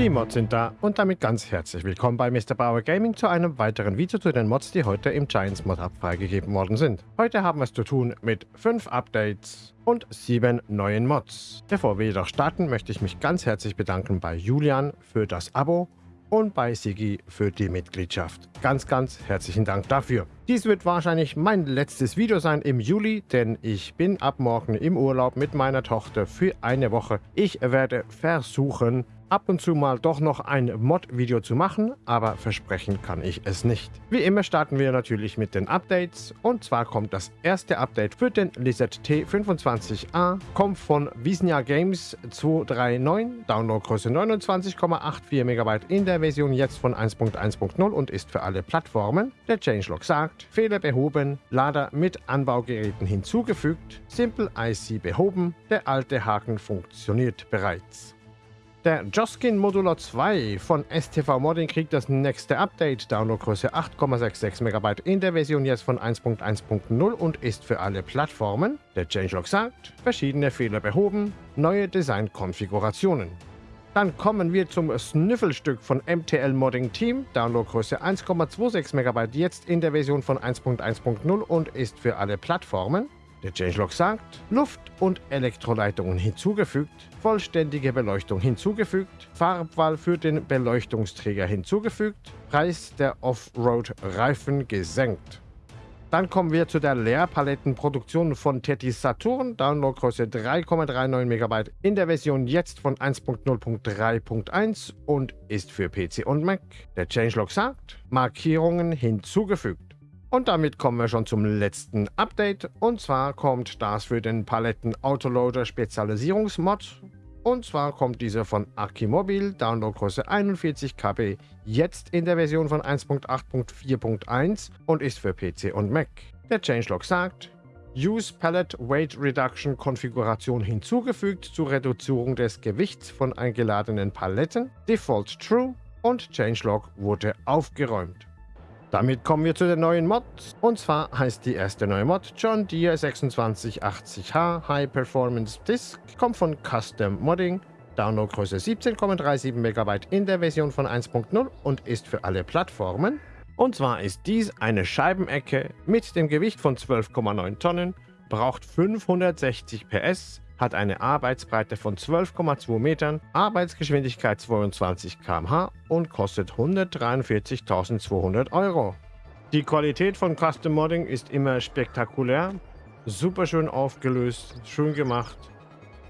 Die Mods sind da und damit ganz herzlich willkommen bei Mr. Bauer Gaming zu einem weiteren Video zu den Mods, die heute im Giants Mod Hub freigegeben worden sind. Heute haben wir es zu tun mit 5 Updates und 7 neuen Mods. Bevor wir jedoch starten, möchte ich mich ganz herzlich bedanken bei Julian für das Abo und bei Sigi für die Mitgliedschaft. Ganz, ganz herzlichen Dank dafür. Dies wird wahrscheinlich mein letztes Video sein im Juli, denn ich bin ab morgen im Urlaub mit meiner Tochter für eine Woche. Ich werde versuchen, ab und zu mal doch noch ein Mod-Video zu machen, aber versprechen kann ich es nicht. Wie immer starten wir natürlich mit den Updates und zwar kommt das erste Update für den Lizard T25A, kommt von Visnia Games 239, Downloadgröße 29,84 MB in der Version jetzt von 1.1.0 und ist für alle Plattformen. Der Changelog sagt, Fehler behoben, Lader mit Anbaugeräten hinzugefügt, Simple IC behoben, der alte Haken funktioniert bereits. Der Joskin Modular 2 von STV Modding kriegt das nächste Update, Downloadgröße 8,66 MB in der Version jetzt von 1.1.0 und ist für alle Plattformen. Der Changelog sagt, verschiedene Fehler behoben, neue Designkonfigurationen. Dann kommen wir zum Sniffelstück von MTL Modding Team, Downloadgröße 1,26 MB jetzt in der Version von 1.1.0 und ist für alle Plattformen. Der Changelog sagt, Luft- und Elektroleitungen hinzugefügt, vollständige Beleuchtung hinzugefügt, Farbwahl für den Beleuchtungsträger hinzugefügt, Preis der Offroad-Reifen gesenkt. Dann kommen wir zu der Leerpalettenproduktion von Tetis Saturn, Downloadgröße 3,39 MB in der Version jetzt von 1.0.3.1 und ist für PC und Mac. Der Changelog sagt, Markierungen hinzugefügt. Und damit kommen wir schon zum letzten Update. Und zwar kommt das für den Paletten Autoloader Spezialisierungsmod. Und zwar kommt dieser von Akimobil, Downloadgröße 41 KB, jetzt in der Version von 1.8.4.1 und ist für PC und Mac. Der Changelog sagt, Use Pallet Weight Reduction Konfiguration hinzugefügt zur Reduzierung des Gewichts von eingeladenen Paletten, Default True und Changelog wurde aufgeräumt. Damit kommen wir zu den neuen Mods. Und zwar heißt die erste neue Mod John Deere 2680H High Performance Disk, kommt von Custom Modding, Downloadgröße 17,37 MB in der Version von 1.0 und ist für alle Plattformen. Und zwar ist dies eine Scheibenecke mit dem Gewicht von 12,9 Tonnen, braucht 560 PS, hat eine Arbeitsbreite von 12,2 Metern, Arbeitsgeschwindigkeit 22 km/h und kostet 143.200 Euro. Die Qualität von Custom Modding ist immer spektakulär, super schön aufgelöst, schön gemacht.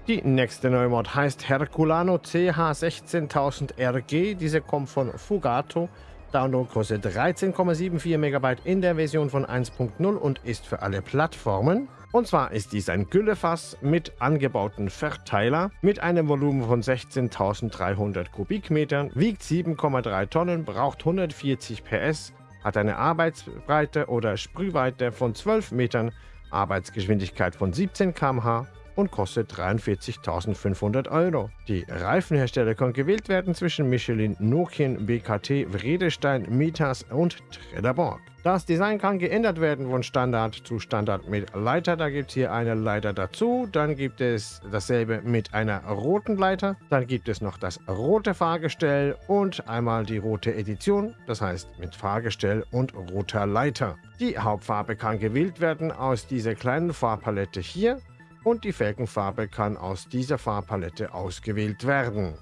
Die nächste neue Mod heißt Herculano CH16000RG, diese kommt von Fugato, Downloadgröße 13,74 MB in der Version von 1.0 und ist für alle Plattformen. Und zwar ist dies ein Güllefass mit angebauten Verteiler. Mit einem Volumen von 16.300 Kubikmetern, wiegt 7,3 Tonnen, braucht 140 PS, hat eine Arbeitsbreite oder Sprühweite von 12 Metern, Arbeitsgeschwindigkeit von 17 km/h und kostet 43.500 Euro. Die Reifenhersteller können gewählt werden zwischen Michelin, Nokian, BKT, Vredestein, Mitas und Trelleborg. Das Design kann geändert werden von Standard zu Standard mit Leiter. Da gibt es hier eine Leiter dazu. Dann gibt es dasselbe mit einer roten Leiter. Dann gibt es noch das rote Fahrgestell und einmal die rote Edition. Das heißt mit Fahrgestell und roter Leiter. Die Hauptfarbe kann gewählt werden aus dieser kleinen Farbpalette hier und die Felgenfarbe kann aus dieser Farbpalette ausgewählt werden.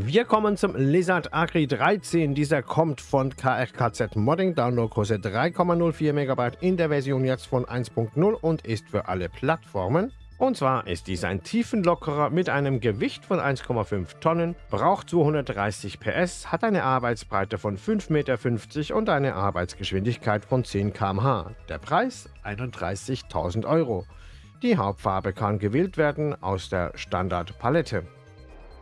Wir kommen zum Lizard Agri 13. Dieser kommt von KRKZ Modding, Downloadgröße 3,04 MB in der Version jetzt von 1.0 und ist für alle Plattformen. Und zwar ist dies ein Tiefenlockerer mit einem Gewicht von 1,5 Tonnen, braucht 230 PS, hat eine Arbeitsbreite von 5,50 Meter und eine Arbeitsgeschwindigkeit von 10 km/h. Der Preis 31.000 Euro. Die Hauptfarbe kann gewählt werden aus der Standardpalette.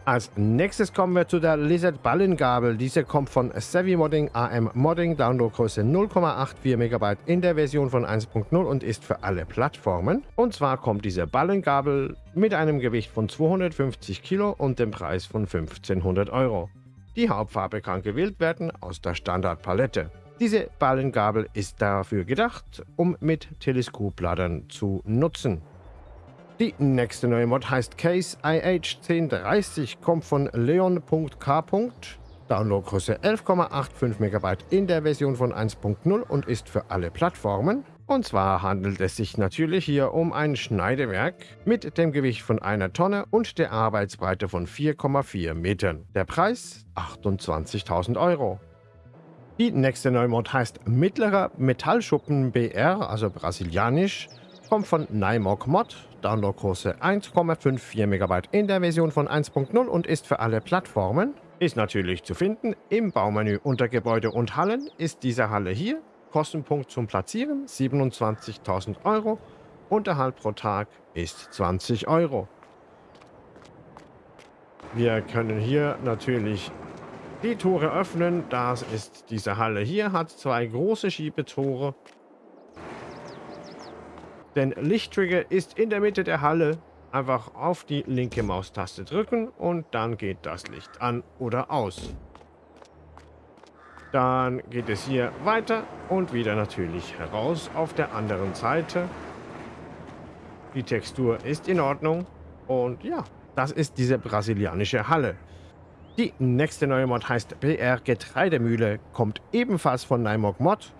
Als nächstes kommen wir zu der Lizard Ballengabel. Diese kommt von Savvy Modding AM Modding, Downloadgröße 0,84 MB in der Version von 1.0 und ist für alle Plattformen. Und zwar kommt diese Ballengabel mit einem Gewicht von 250 Kilo und dem Preis von 1500 Euro. Die Hauptfarbe kann gewählt werden aus der Standardpalette. Diese Ballengabel ist dafür gedacht, um mit Teleskopladern zu nutzen. Die nächste neue Mod heißt Case IH1030, kommt von leon.k. Downloadgröße 11,85 MB in der Version von 1.0 und ist für alle Plattformen. Und zwar handelt es sich natürlich hier um ein Schneidewerk mit dem Gewicht von einer Tonne und der Arbeitsbreite von 4,4 Metern. Der Preis 28.000 Euro. Die nächste Neumod heißt Mittlerer Metallschuppen BR, also brasilianisch, kommt von Nymog Mod, Downloadgröße 1,54 MB in der Version von 1.0 und ist für alle Plattformen. Ist natürlich zu finden im Baumenü unter Gebäude und Hallen ist diese Halle hier Kostenpunkt zum Platzieren 27.000 Euro. Unterhalt pro Tag ist 20 Euro. Wir können hier natürlich die Tore öffnen. Das ist diese Halle hier, hat zwei große Schiebetore. Der Lichttrigger ist in der Mitte der Halle. Einfach auf die linke Maustaste drücken und dann geht das Licht an oder aus. Dann geht es hier weiter und wieder natürlich heraus auf der anderen Seite. Die Textur ist in Ordnung. Und ja, das ist diese brasilianische Halle. Die nächste neue Mod heißt BR Getreidemühle, kommt ebenfalls von Nymog Mod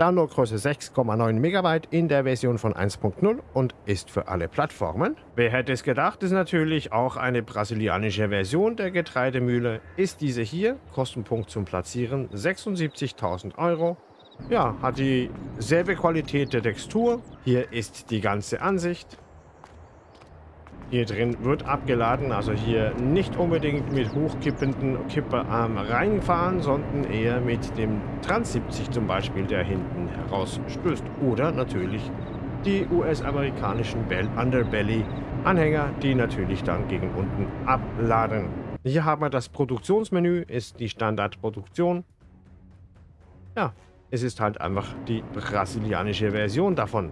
Downloadgröße 6,9 MB in der Version von 1.0 und ist für alle Plattformen. Wer hätte es gedacht, ist natürlich auch eine brasilianische Version der Getreidemühle. Ist diese hier, Kostenpunkt zum Platzieren 76.000 Euro. Ja, hat dieselbe Qualität der Textur. Hier ist die ganze Ansicht. Hier drin wird abgeladen, also hier nicht unbedingt mit hochkippenden Kipperarm reinfahren, sondern eher mit dem Trans 70 zum Beispiel, der hinten herausstößt. Oder natürlich die US-amerikanischen Underbelly-Anhänger, die natürlich dann gegen unten abladen. Hier haben wir das Produktionsmenü, ist die Standardproduktion. Ja, es ist halt einfach die brasilianische Version davon.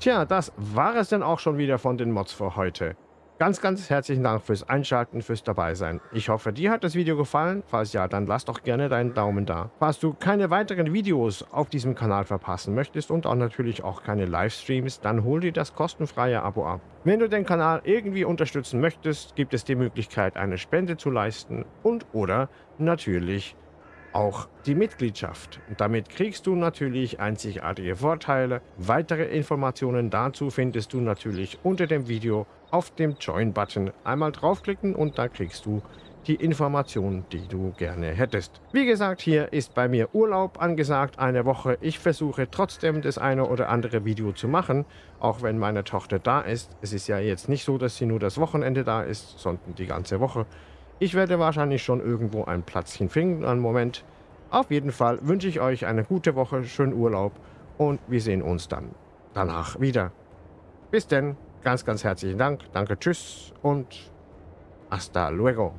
Tja, das war es dann auch schon wieder von den Mods für heute. Ganz, ganz herzlichen Dank fürs Einschalten, fürs Dabeisein. Ich hoffe, dir hat das Video gefallen. Falls ja, dann lass doch gerne deinen Daumen da. Falls du keine weiteren Videos auf diesem Kanal verpassen möchtest und auch natürlich auch keine Livestreams, dann hol dir das kostenfreie Abo ab. Wenn du den Kanal irgendwie unterstützen möchtest, gibt es die Möglichkeit, eine Spende zu leisten und oder natürlich auch die Mitgliedschaft. Und damit kriegst du natürlich einzigartige Vorteile. Weitere Informationen dazu findest du natürlich unter dem Video auf dem Join-Button. Einmal draufklicken und da kriegst du die Informationen, die du gerne hättest. Wie gesagt, hier ist bei mir Urlaub angesagt, eine Woche. Ich versuche trotzdem das eine oder andere Video zu machen, auch wenn meine Tochter da ist. Es ist ja jetzt nicht so, dass sie nur das Wochenende da ist, sondern die ganze Woche. Ich werde wahrscheinlich schon irgendwo ein Platzchen finden, einen Moment. Auf jeden Fall wünsche ich euch eine gute Woche, schönen Urlaub und wir sehen uns dann danach wieder. Bis denn, ganz, ganz herzlichen Dank, danke, tschüss und hasta luego.